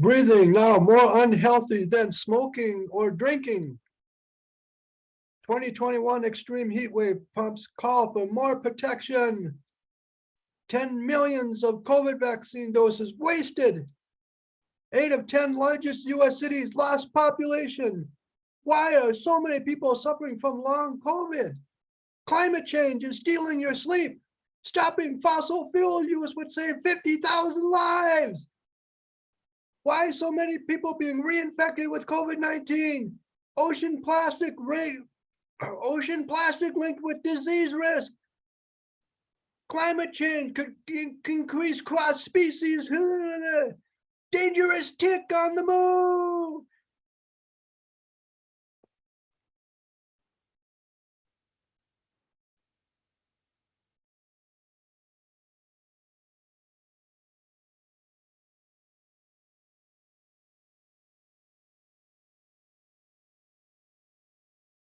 Breathing now more unhealthy than smoking or drinking. 2021 extreme heat wave pumps call for more protection. 10 millions of COVID vaccine doses wasted. Eight of 10 largest US cities lost population. Why are so many people suffering from long COVID? Climate change is stealing your sleep. Stopping fossil fuel use would save 50,000 lives. Why so many people being reinfected with COVID-19? Ocean plastic rate, ocean plastic linked with disease risk. Climate change could in- increase cross species. Dangerous tick on the moon.